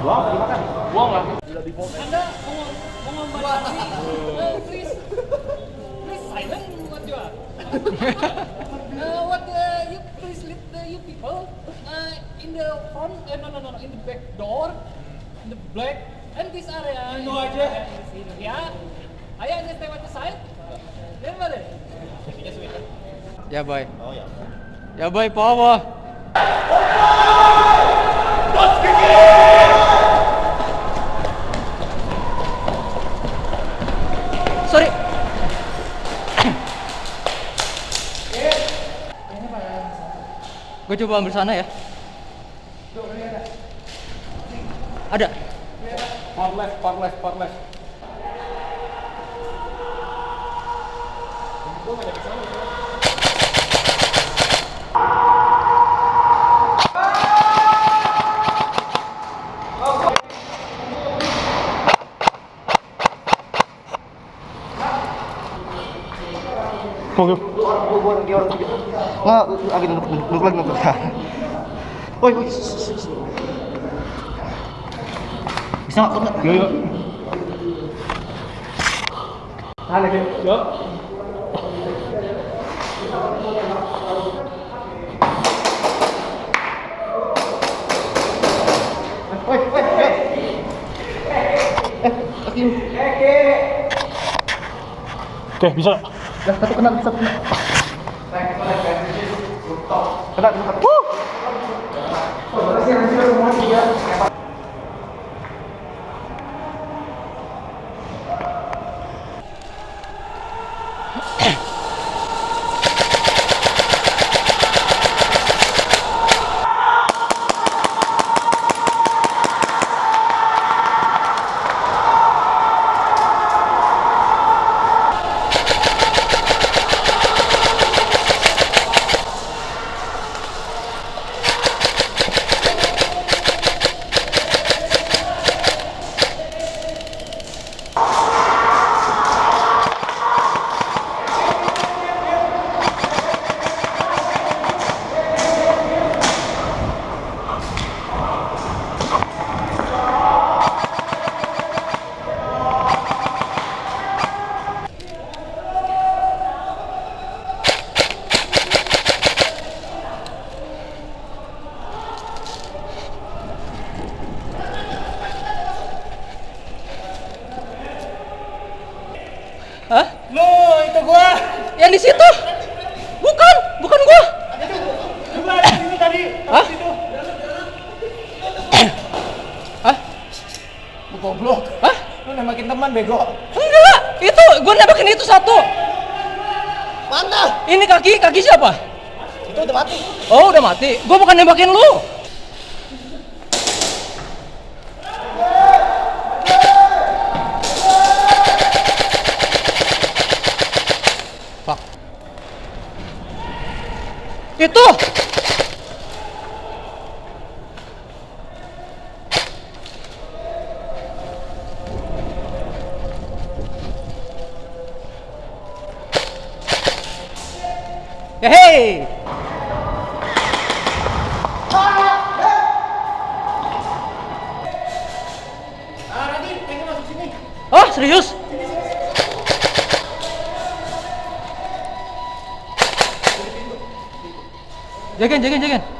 Buang apa dimakan? Buang lah. Anda mau membatasi, uh, please, please silent what you are. uh, what uh, you please lead the you people uh, in the front, uh, no no no no, in the back door, in the black and this area. Itu aja. Ya, ayo aja stay at the side. Then what? Ya boy. Oh ya. Ya boy, power. Sorry. Gue coba ambil sana ya. Ada. Part left, part left, part left. Dia orang gitu. Nggak, lagi nunduk nunduk lagi nunduk. Woi, woi. Bisa nggak? Nggak. Yo yo. Hale deh. Yo. Woi, woi, woi. Eh, kaki. Oke, bisa. Dah, satu kena, satu kena. Kena? Lo itu gua. Yang di situ? Bukan, bukan gua. Gua ada di tadi. Hah? Hah? Lu goblok. Hah? Lu nembakin teman bego. Enggak, itu gua nembakin itu satu. Mana? Ini kaki, kaki siapa? Itu udah mati. Oh, udah mati. Gua bukan nembakin lu. Itu. Ah, pengen masuk sini. Oh, serius? Jagan, jagan, jagan.